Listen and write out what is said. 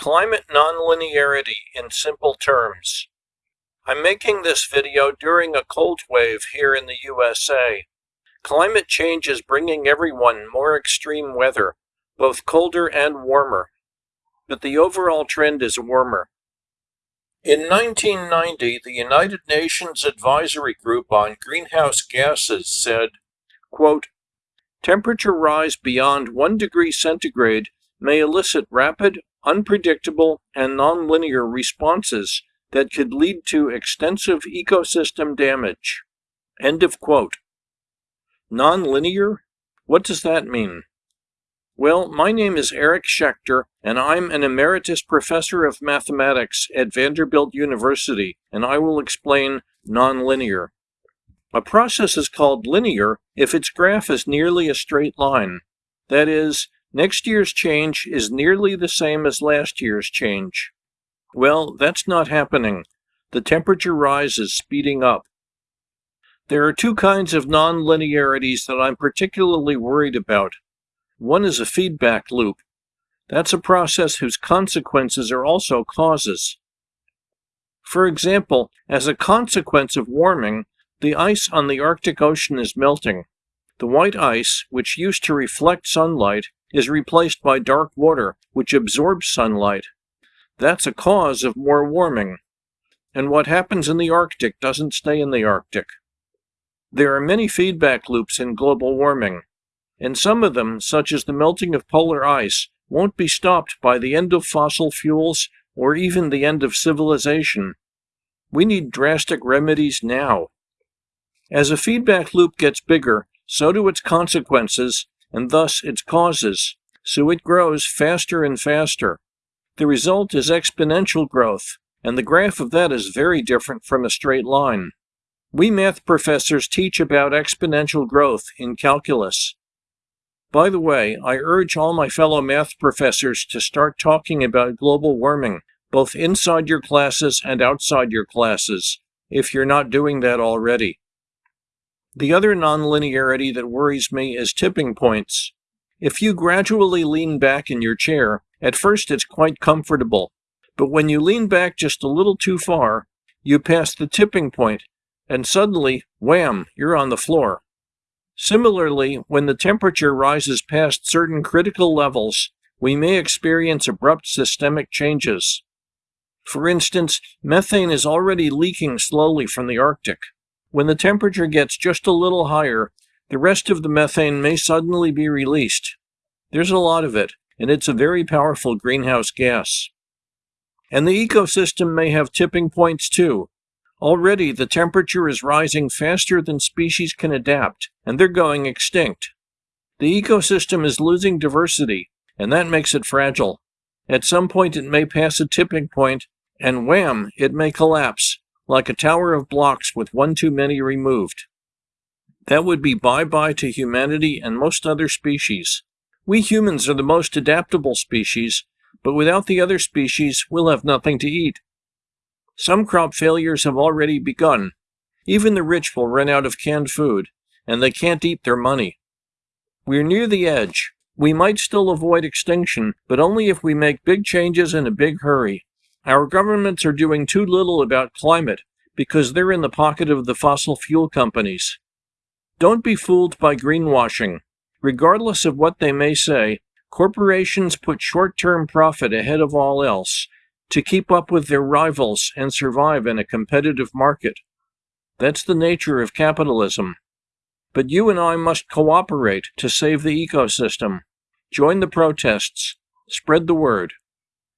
Climate nonlinearity in simple terms. I'm making this video during a cold wave here in the USA. Climate change is bringing everyone more extreme weather, both colder and warmer. But the overall trend is warmer. In 1990, the United Nations Advisory Group on Greenhouse Gases said, quote, Temperature rise beyond 1 degree centigrade may elicit rapid, unpredictable, and nonlinear responses that could lead to extensive ecosystem damage. End of quote. Nonlinear? What does that mean? Well, my name is Eric Schechter, and I'm an emeritus professor of mathematics at Vanderbilt University, and I will explain nonlinear. A process is called linear if its graph is nearly a straight line. That is, Next year's change is nearly the same as last year's change. Well, that's not happening. The temperature rise is speeding up. There are two kinds of nonlinearities that I'm particularly worried about. One is a feedback loop. That's a process whose consequences are also causes. For example, as a consequence of warming, the ice on the Arctic Ocean is melting. The white ice, which used to reflect sunlight, is replaced by dark water, which absorbs sunlight. That's a cause of more warming. And what happens in the Arctic doesn't stay in the Arctic. There are many feedback loops in global warming, and some of them, such as the melting of polar ice, won't be stopped by the end of fossil fuels or even the end of civilization. We need drastic remedies now. As a feedback loop gets bigger, so do its consequences, and thus its causes, so it grows faster and faster. The result is exponential growth, and the graph of that is very different from a straight line. We math professors teach about exponential growth in calculus. By the way, I urge all my fellow math professors to start talking about global warming, both inside your classes and outside your classes, if you're not doing that already. The other nonlinearity that worries me is tipping points. If you gradually lean back in your chair, at first it's quite comfortable, but when you lean back just a little too far, you pass the tipping point, and suddenly, wham, you're on the floor. Similarly, when the temperature rises past certain critical levels, we may experience abrupt systemic changes. For instance, methane is already leaking slowly from the Arctic. When the temperature gets just a little higher, the rest of the methane may suddenly be released. There's a lot of it, and it's a very powerful greenhouse gas. And the ecosystem may have tipping points too. Already the temperature is rising faster than species can adapt, and they're going extinct. The ecosystem is losing diversity, and that makes it fragile. At some point it may pass a tipping point, and wham, it may collapse, like a tower of blocks with one too many removed. That would be bye bye to humanity and most other species. We humans are the most adaptable species, but without the other species, we'll have nothing to eat. Some crop failures have already begun. Even the rich will run out of canned food, and they can't eat their money. We're near the edge. We might still avoid extinction, but only if we make big changes in a big hurry. Our governments are doing too little about climate because they're in the pocket of the fossil fuel companies. Don't be fooled by greenwashing. Regardless of what they may say, corporations put short term profit ahead of all else to keep up with their rivals and survive in a competitive market. That's the nature of capitalism. But you and I must cooperate to save the ecosystem. Join the protests. Spread the word.